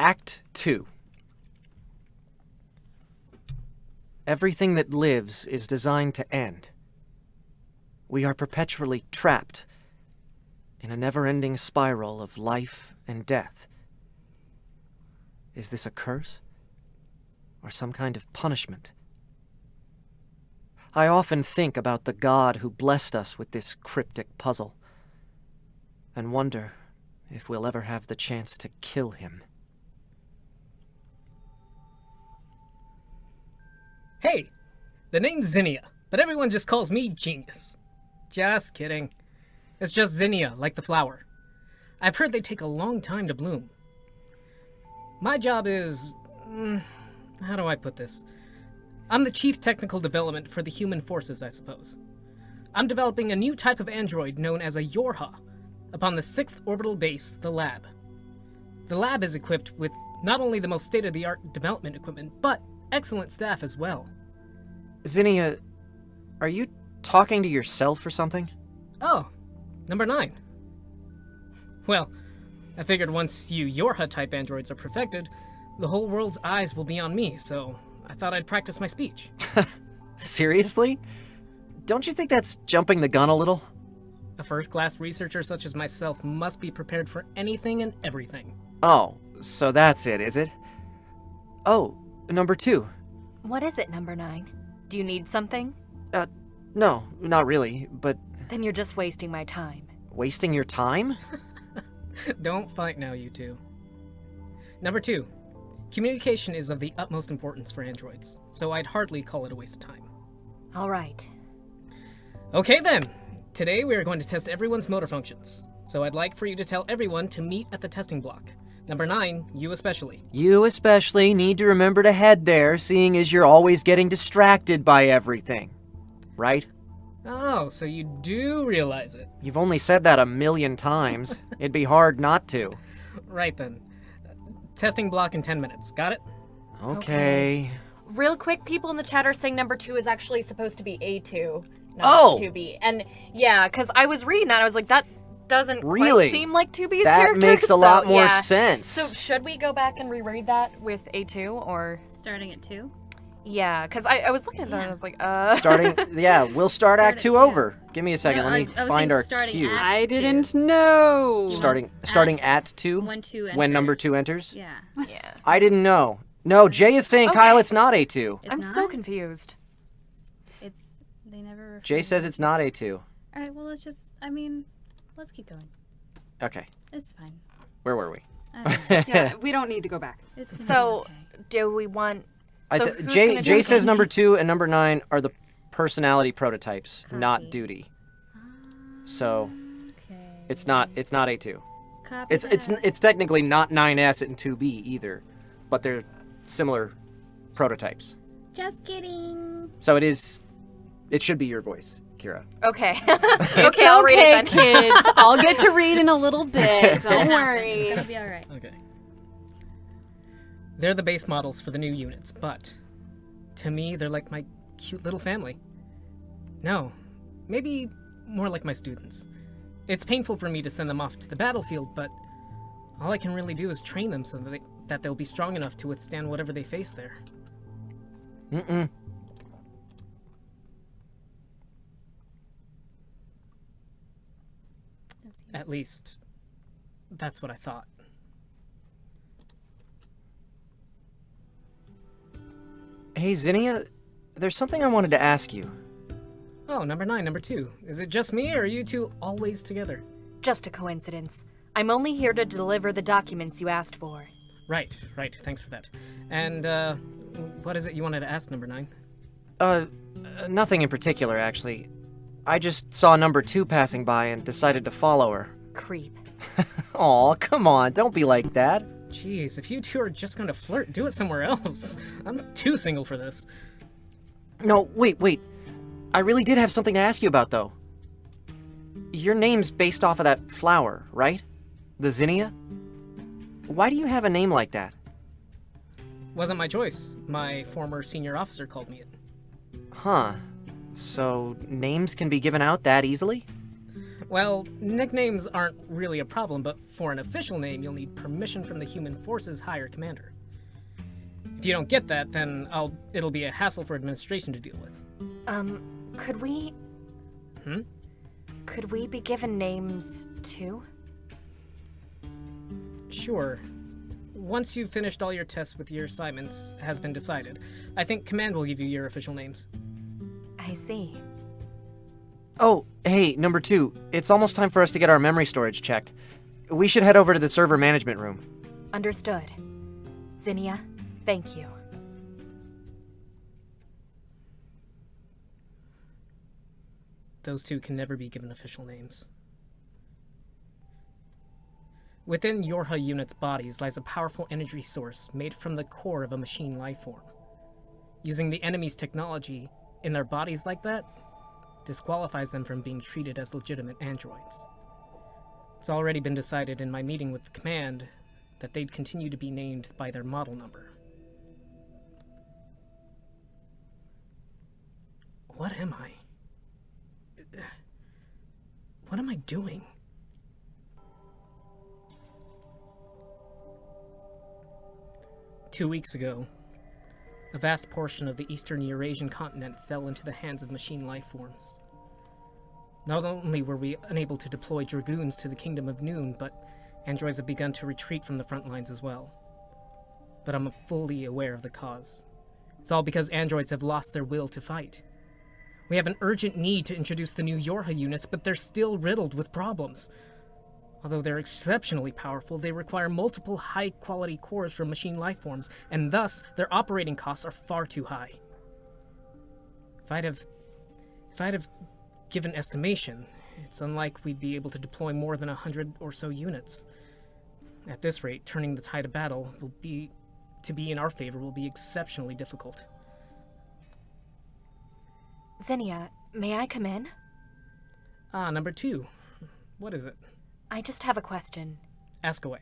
Act 2. Everything that lives is designed to end. We are perpetually trapped in a never-ending spiral of life and death. Is this a curse? Or some kind of punishment? I often think about the God who blessed us with this cryptic puzzle, and wonder if we'll ever have the chance to kill him. Hey, the name's Zinnia, but everyone just calls me Genius. Just kidding. It's just Zinnia, like the flower. I've heard they take a long time to bloom. My job is... Mm, how do I put this? I'm the Chief Technical Development for the Human Forces, I suppose. I'm developing a new type of android known as a Yorha, upon the 6th Orbital Base, the Lab. The lab is equipped with not only the most state-of-the-art development equipment, but excellent staff as well. Zinnia, are you talking to yourself or something? Oh, number 9. Well, I figured once you Yorha-type androids are perfected, the whole world's eyes will be on me, so I thought I'd practice my speech. Seriously? Don't you think that's jumping the gun a little? A first-class researcher such as myself must be prepared for anything and everything. Oh, so that's it, is it? Oh, number two. What is it, number nine? Do you need something? Uh, no, not really, but Then you're just wasting my time. wasting your time? Don't fight now, you two. Number two, communication is of the utmost importance for androids, so I'd hardly call it a waste of time. All right. Okay then, today we are going to test everyone's motor functions, so I'd like for you to tell everyone to meet at the testing block. Number nine, you especially. You especially need to remember to head there, seeing as you're always getting distracted by everything. Right? Oh, so you do realize it. You've only said that a million times. It'd be hard not to. Right then. Testing block in 10 minutes. Got it? Okay. Real quick, people in the chat are saying number two is actually supposed to be A2, not Oh! 2B. And yeah, because I was reading that, I was like, that doesn't Really? quite seem like 2B's That character. makes a so, lot more yeah. sense. So should we go back and reread that with A2 or? Starting at two. Yeah, because I, I was looking at that and I was like, uh. Starting, yeah, we'll start, Start Act at 2 two. over. Give me a second. No, Let me I was find saying our cue. I didn't know. Starting, Yes, starting at at 2? When two enters. When number 2 enters? Yeah. yeah. I didn't know. No, Jay is saying, Okay. Kyle, it's not A2. It's I'm not? so confused. It's they never. Jay says it's not A2. All right. Well, let's just. I mean, let's keep going. Okay, It's fine. where were we? I don't know. Yeah, we don't need to go back. It's So, okay. do we want. I So th- who's Jay, Jay says number 2 and number 9 are the personality prototypes, not Copy. duty. So, ah, Okay. it's not it's not A2. Copy It's it's it's technically not 9S and 2B either, but they're similar prototypes. Just kidding. So it is it should be your voice, Kira. Okay. It's okay, I'll read okay, it then. kids. I'll get to read in a little bit. Don't worry. It's gonna be all right. Okay. They're the base models for the new units, but to me, they're like my cute little family. No, maybe more like my students. It's painful for me to send them off to the battlefield, but all I can really do is train them so that, they, that they'll be strong enough to withstand whatever they face there. Mm-mm. That's you. At least, that's what I thought. Hey Zinnia, there's something I wanted to ask you. Oh, number nine, number two. Is it just me, or are you two always together? Just a coincidence. I'm only here to deliver the documents you asked for. Right, right. Thanks for that. And, uh, what is it you wanted to ask, number nine? Uh, uh, nothing in particular actually. I just saw number 2 passing by and decided to follow her. Creep. Aw, come on, don't be like that. Jeez, if you two are just gonna flirt, do it somewhere else. I'm too single for this. No, wait, wait. I really did have something to ask you about though. Your name's based off of that flower, right? The zinnia? Why do you have a name like that? Wasn't my choice. My former senior officer called me it. Huh. So, names can be given out that easily? Well, nicknames aren't really a problem, but for an official name, you'll need permission from the Human Forces higher commander. If you don't get that, then I'll it'll be a hassle for administration to deal with. Um, could we. Hmm? Could we be given names too? Sure. Once you've finished all your tests with your assignments has been decided, I think command will give you your official names. I see. Oh, hey, number two. It's almost time for us to get our memory storage checked. We should head over to the server management room. Understood. Zinnia, thank you. Those two can never be given official names. Within Yorha units' bodies lies a powerful energy source made from the core of a machine life form. Using the enemy's technology in their bodies like that disqualifies them from being treated as legitimate androids. It's already been decided in my meeting with the command that they'd continue to be named by their model number. What am I? What am I doing? Two weeks ago, a vast portion of the eastern Eurasian continent fell into the hands of machine life forms. Not only were we unable to deploy dragoons to the Kingdom of Noon, but androids have begun to retreat from the front lines as well. But I'm fully aware of the cause. It's all because androids have lost their will to fight. We have an urgent need to introduce the new Yorha units, but they're still riddled with problems. Although they're exceptionally powerful, they require multiple high quality cores from machine life forms, and thus their operating costs are far too high. If I'd have. If I'd have given estimation, it's unlike we'd be able to deploy more than a hundred or so units. At this rate, turning the tide of battle will be. to be in our favor will be exceptionally difficult. Zinnia, may I come in? Ah, number two. What is it? I just have a question. Ask away.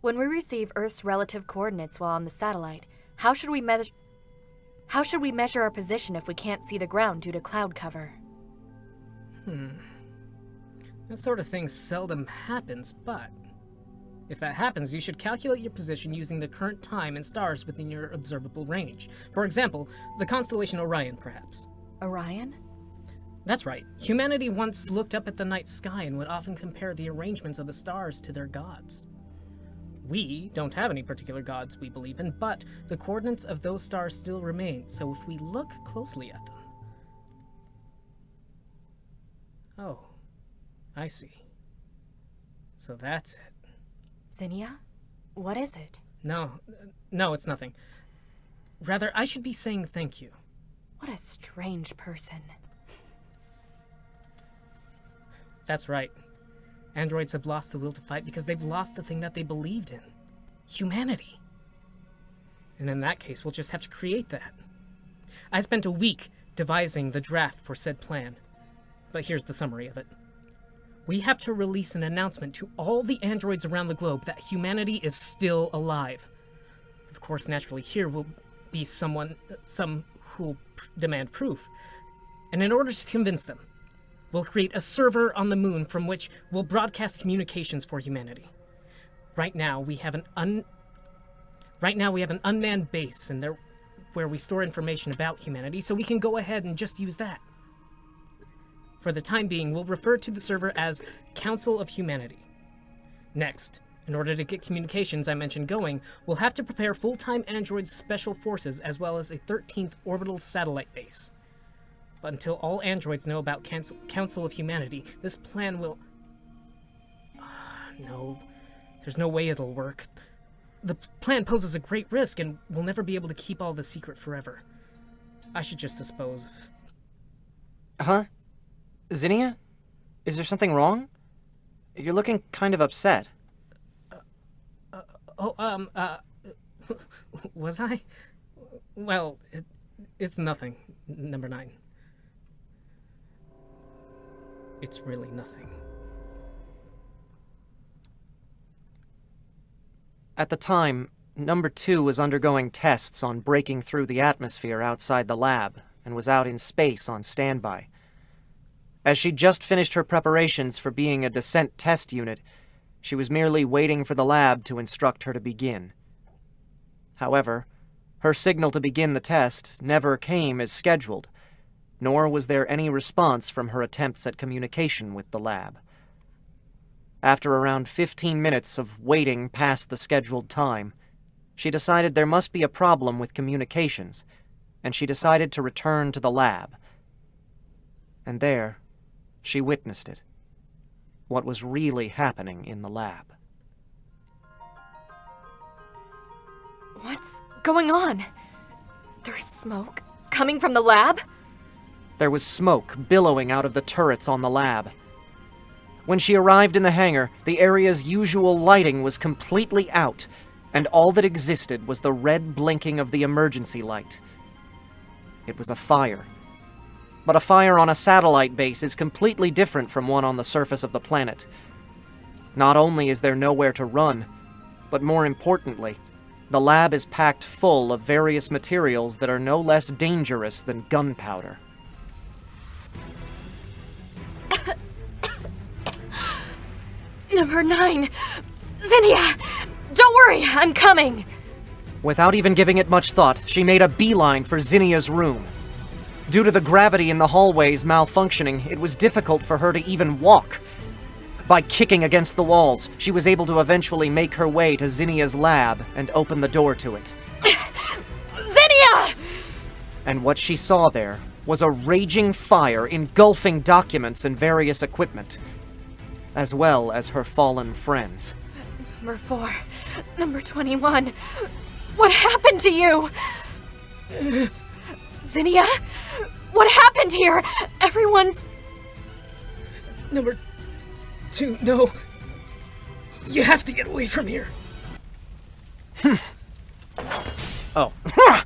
When we receive Earth's relative coordinates while on the satellite, how should we measure How should we measure our position if we can't see the ground due to cloud cover? Hmm. That sort of thing seldom happens, but if that happens, you should calculate your position using the current time and stars within your observable range. For example, the constellation Orion, perhaps. Orion? That's right. Humanity once looked up at the night sky and would often compare the arrangements of the stars to their gods. We don't have any particular gods we believe in, but the coordinates of those stars still remain, so if we look closely at them. Oh, I see. So that's it. Zinnia? What is it? No, no, it's nothing. Rather, I should be saying thank you. What a strange person. That's right. Androids have lost the will to fight because they've lost the thing that they believed in humanity. And in that case, we'll just have to create that. I spent a week devising the draft for said plan, but here's the summary of it. We have to release an announcement to all the androids around the globe that humanity is still alive. Of course, naturally, here will be someone, some who will demand proof. And in order to convince them, We'll create a server on the moon from which we'll broadcast communications for humanity. Right now, we have an un Right now we have an unmanned base and there where we store information about humanity, so we can go ahead and just use that. For the time being, we'll refer to the server as Council of Humanity. Next, in order to get communications I mentioned going, we'll have to prepare full-time android special forces as well as a 13th orbital satellite base. But until all androids know about Council, Council of Humanity, this plan will... Ah, no, there's no way it'll work. The plan poses a great risk, and we'll never be able to keep all the secret forever. I should just dispose of... Huh? Zinnia? Is there something wrong? You're looking kind of upset. Oh, um, uh... Was I? Well, it, it's nothing. Number nine. It's really nothing. At the time, number two was undergoing tests on breaking through the atmosphere outside the lab and was out in space on standby. As she'd just finished her preparations for being a descent test unit, she was merely waiting for the lab to instruct her to begin. However, her signal to begin the test never came as scheduled, nor was there any response from her attempts at communication with the lab. After around 15 minutes of waiting past the scheduled time, she decided there must be a problem with communications, and she decided to return to the lab. And there, she witnessed it. What was really happening in the lab. What's going on? There's smoke coming from the lab? There was smoke billowing out of the turrets on the lab. When she arrived in the hangar, the area's usual lighting was completely out, and all that existed was the red blinking of the emergency light. It was a fire. But a fire on a satellite base is completely different from one on the surface of the planet. Not only is there nowhere to run, but more importantly, the lab is packed full of various materials that are no less dangerous than gunpowder. Number nine! Zinnia! Don't worry, I'm coming! Without even giving it much thought, she made a beeline for Zinnia's room. Due to the gravity in the hallways malfunctioning, it was difficult for her to even walk. By kicking against the walls, she was able to eventually make her way to Zinnia's lab and open the door to it. Zinnia! And what she saw there was a raging fire engulfing documents and various equipment, as well as her fallen friends. Number four. Number 21. What happened to you? Zinnia? What happened here? Everyone's. Number two, no. You have to get away from here. Hmm. Oh. Ah!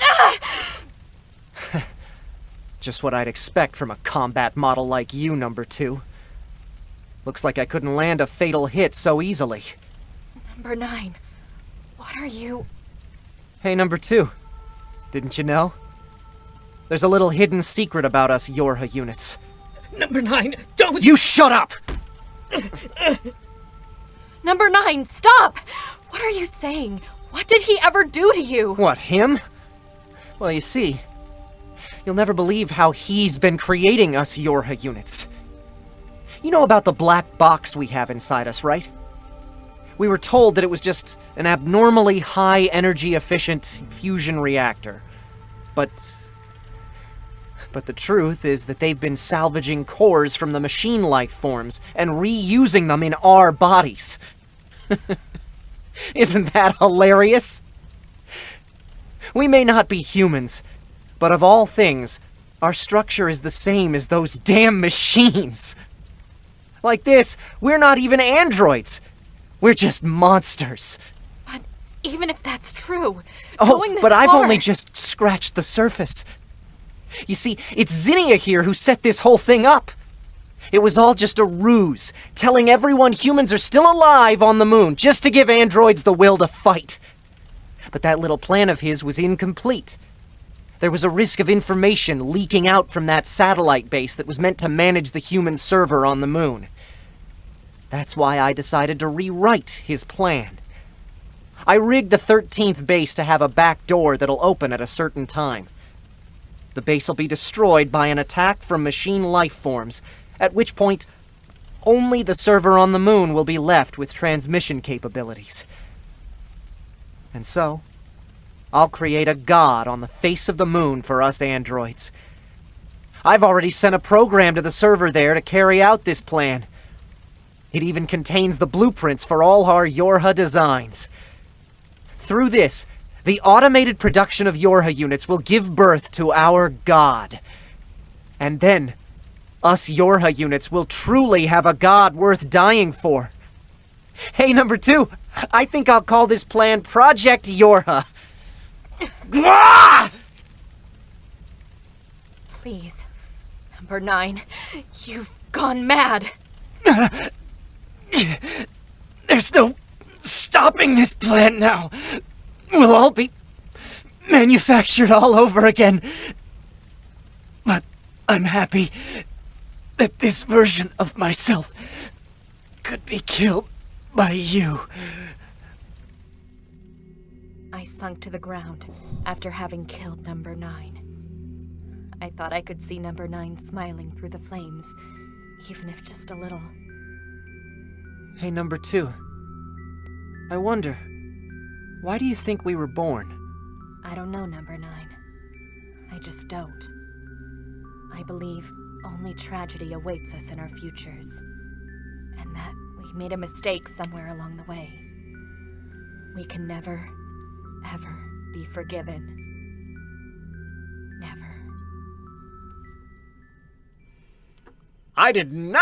Just what I'd expect from a combat model like you, number two. Looks like I couldn't land a fatal hit so easily. Number nine. What are you. Hey, number two. Didn't you know? There's a little hidden secret about us Yorha units. Number nine, don't You shut up! Number nine, stop! What are you saying? What did he ever do to you? What, him? Well, you see, you'll never believe how he's been creating us Yorha units. You know about the black box we have inside us, right? We were told that it was just an abnormally high energy efficient fusion reactor. But. But the truth is that they've been salvaging cores from the machine life forms and reusing them in our bodies. Isn't that hilarious? We may not be humans, but of all things, our structure is the same as those damn machines. Like this, we're not even androids. We're just monsters. But even if that's true, Oh, but I've only just scratched the surface. You see, it's Zinnia here who set this whole thing up. It was all just a ruse, telling everyone humans are still alive on the moon just to give androids the will to fight. But that little plan of his was incomplete. There was a risk of information leaking out from that satellite base that was meant to manage the human server on the moon. That's why I decided to rewrite his plan. I rigged the 13th base to have a back door that'll open at a certain time. The base will be destroyed by an attack from machine life forms, at which point only the server on the moon will be left with transmission capabilities. And so, I'll create a god on the face of the moon for us androids. I've already sent a program to the server there to carry out this plan. It even contains the blueprints for all our Yorha designs. Through this, the automated production of Yorha units will give birth to our god. And then, us Yorha units will truly have a god worth dying for. Hey, number two, I think I'll call this plan Project Yorha. Please. Number nine, you've gone mad. There's no stopping this plan now. We'll all be manufactured all over again. But I'm happy that this version of myself could be killed by you. I sunk to the ground after having killed number nine. I thought I could see number nine smiling through the flames, even if just a little. Hey, number two. I wonder, why do you think we were born? I don't know, number nine. I just don't. I believe only tragedy awaits us in our futures. And that we made a mistake somewhere along the way. We can never, ever be forgiven. Never. I did not.